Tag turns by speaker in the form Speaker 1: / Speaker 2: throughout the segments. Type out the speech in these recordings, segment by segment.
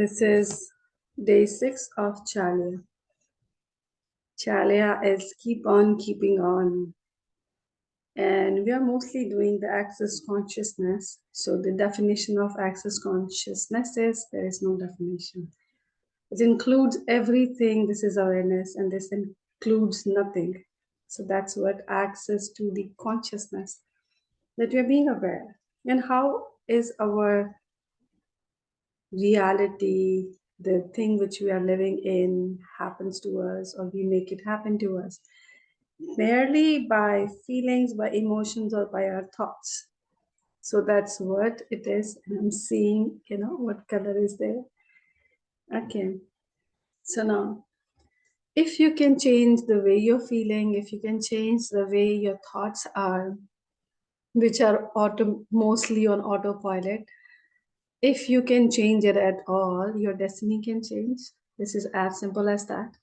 Speaker 1: This is day six of Chalya. Chalya is keep on keeping on. And we are mostly doing the access consciousness. So the definition of access consciousness is there is no definition. It includes everything. This is awareness, and this includes nothing. So that's what access to the consciousness that we are being aware. And how is our reality, the thing which we are living in happens to us or we make it happen to us merely by feelings, by emotions, or by our thoughts. So that's what it is. And I'm seeing, you know, what color is there. Okay. So now, if you can change the way you're feeling, if you can change the way your thoughts are, which are auto mostly on autopilot, if you can change it at all, your destiny can change. This is as simple as that.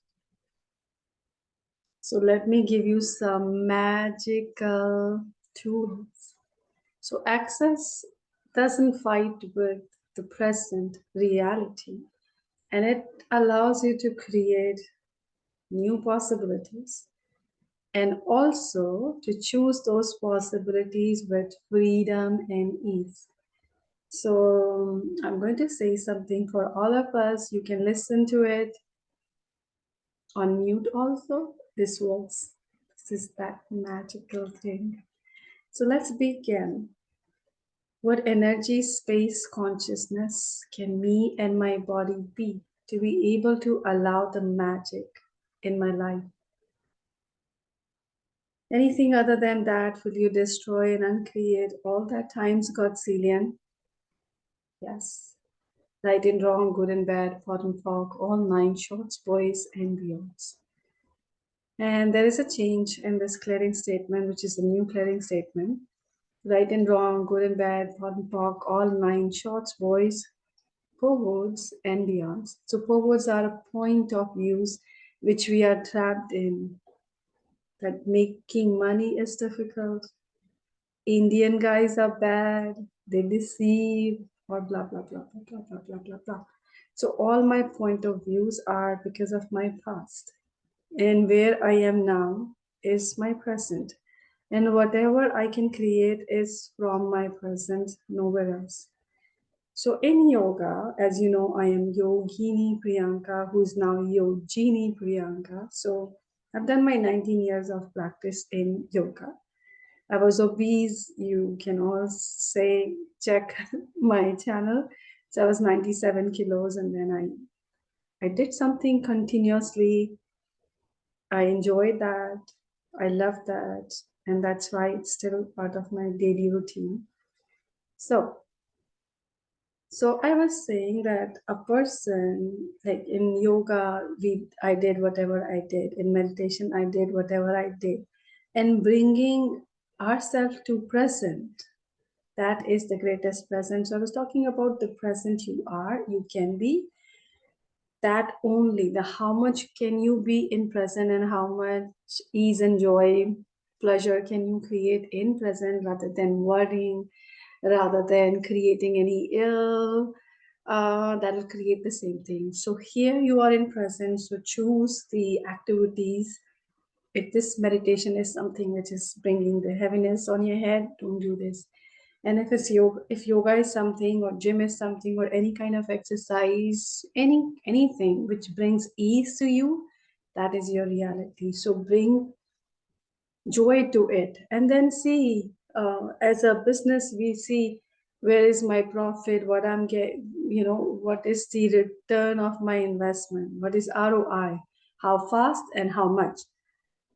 Speaker 1: So let me give you some magical tools. So access doesn't fight with the present reality and it allows you to create new possibilities and also to choose those possibilities with freedom and ease. So I'm going to say something for all of us. You can listen to it on mute also. This works. This is that magical thing. So let's begin. What energy, space, consciousness can me and my body be to be able to allow the magic in my life? Anything other than that, will you destroy and uncreate all that times Godzillion? Yes. Right and wrong, good and bad, POD and POC, all nine shorts, boys and beyonds. And there is a change in this clearing statement, which is a new clearing statement. Right and wrong, good and bad, POD and POC, all nine shorts, boys, POVADs and beyonds. So POVADs are a point of views which we are trapped in. That making money is difficult. Indian guys are bad. They deceive or blah, blah, blah, blah, blah, blah, blah, blah. So all my point of views are because of my past. And where I am now is my present. And whatever I can create is from my present, nowhere else. So in yoga, as you know, I am Yogini Priyanka, who's now Yogini Priyanka. So I've done my 19 years of practice in yoga. I was obese. You can all say, check my channel. So I was 97 kilos and then I, I did something continuously. I enjoyed that. I loved that. And that's why it's still part of my daily routine. So, so I was saying that a person like in yoga, we I did whatever I did. In meditation, I did whatever I did. And bringing ourselves to present. That is the greatest present. So i was talking about the present you are you can be. That only the how much can you be in present and how much ease and joy pleasure can you create in present rather than worrying rather than creating any ill uh, that will create the same thing. So here you are in present so choose the activities if this meditation is something which is bringing the heaviness on your head, don't do this. And if it's yoga, if yoga is something or gym is something or any kind of exercise, any anything which brings ease to you, that is your reality. So bring joy to it and then see uh, as a business we see where is my profit what i'm getting you know what is the return of my investment what is roi how fast and how much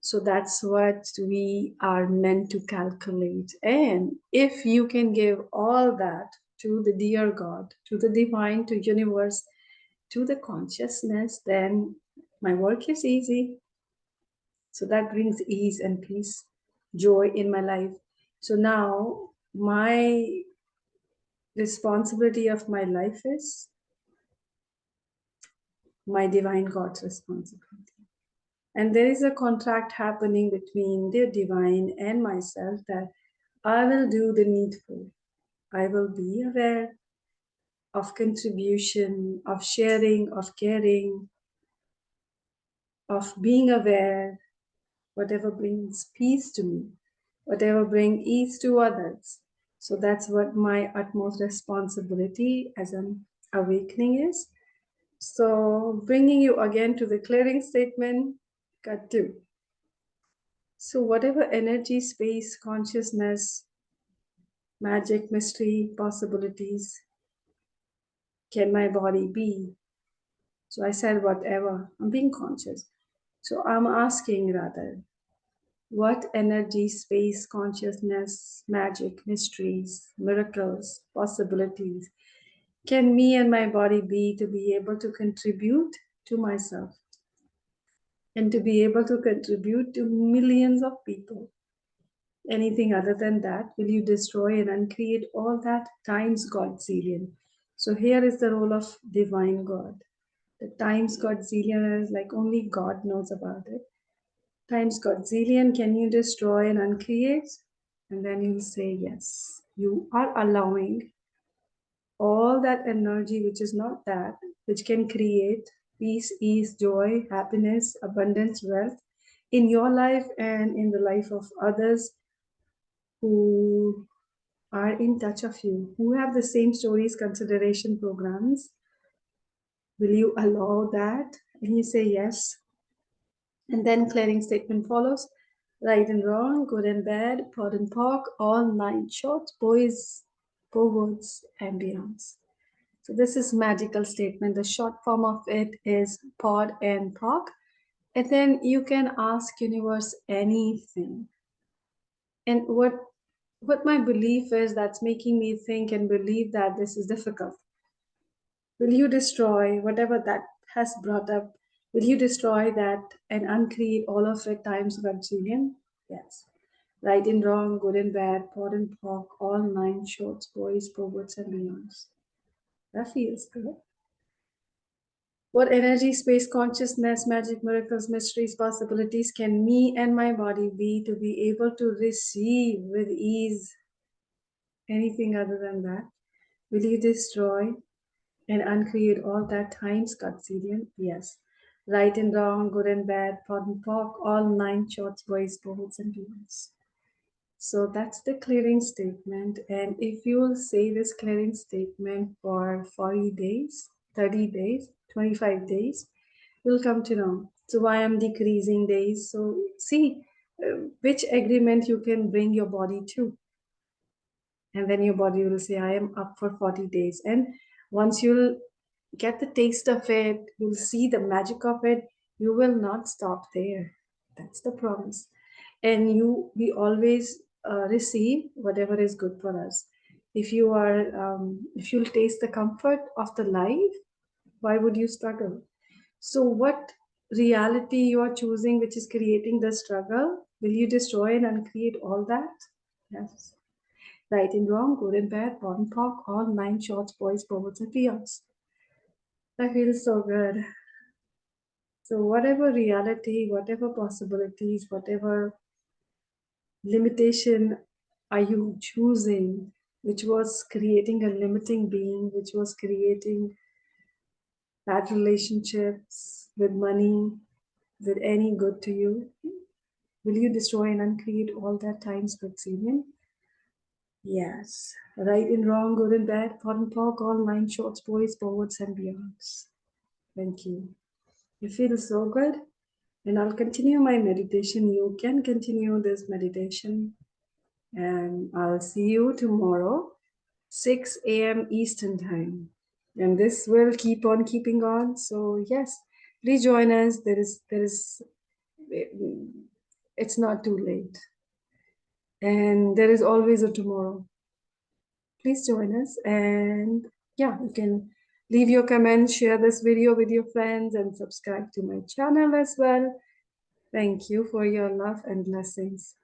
Speaker 1: so that's what we are meant to calculate. And if you can give all that to the dear God, to the divine, to universe, to the consciousness, then my work is easy. So that brings ease and peace, joy in my life. So now my responsibility of my life is my divine God's responsibility. And there is a contract happening between the divine and myself that I will do the needful. I will be aware. of contribution, of sharing, of caring, of being aware, whatever brings peace to me, whatever brings ease to others. So that's what my utmost responsibility as an awakening is. So bringing you again to the clearing statement, two. So whatever energy, space, consciousness, magic, mystery, possibilities can my body be? So I said, whatever, I'm being conscious. So I'm asking rather, what energy, space, consciousness, magic, mysteries, miracles, possibilities can me and my body be to be able to contribute to myself and to be able to contribute to millions of people? Anything other than that, will you destroy and uncreate all that times Godzillion? So here is the role of divine God. The times Godzillion is like only God knows about it. Times Godzillion, can you destroy and uncreate? And then you'll say yes. You are allowing all that energy which is not that, which can create peace, ease, joy, happiness, abundance, wealth in your life and in the life of others who are in touch of you, who have the same stories, consideration programs. Will you allow that? And you say yes. And then clearing statement follows. Right and wrong, good and bad, POD and POC, all nine shorts, boys, POVADs, and beyonds. So this is magical statement. The short form of it is POD and POC. And then you can ask universe anything. And what what my belief is that's making me think and believe that this is difficult. Will you destroy whatever that has brought up? Will you destroy that and uncreate all of it times Godzillion? Yes. Right and wrong, good and bad, POD and POC, all nine shorts, boys, POVADs, and beyonds. That feels good. What energy, space, consciousness, magic, miracles, mysteries, possibilities can me and my body be to be able to receive with ease anything other than that? Will you destroy and uncreate all that time, times Godzillion? Yes. Right and wrong, good and bad, POD and POC, all nine shorts, boys, boys, and demons. So that's the clearing statement. And if you will say this clearing statement for 40 days, 30 days, 25 days, you'll come to know. So why I'm decreasing days. So see uh, which agreement you can bring your body to. And then your body will say, I am up for 40 days. And once you'll get the taste of it, you'll see the magic of it, you will not stop there. That's the promise. And you, we always uh, receive whatever is good for us. If you are, um, if you'll taste the comfort of the life, why would you struggle? So what reality you are choosing, which is creating the struggle, will you destroy and uncreate all that? Yes. Right and wrong, good and bad, and POC, all nine shorts, boys, POVADs, and peons. I feel so good. So whatever reality, whatever possibilities, whatever limitation are you choosing, which was creating a limiting being, which was creating bad relationships, with money, with any good to you? Will you destroy and uncreate all that times Godzillion? Yes. Right and wrong, good and bad, POD and POC, all nine shorts, boys, POVADs, and beyonds. Thank you. You feel so good? And I'll continue my meditation. You can continue this meditation. And I'll see you tomorrow, 6 a.m. Eastern Time and this will keep on keeping on so yes please join us there is there is it's not too late and there is always a tomorrow please join us and yeah you can leave your comments share this video with your friends and subscribe to my channel as well. Thank you for your love and blessings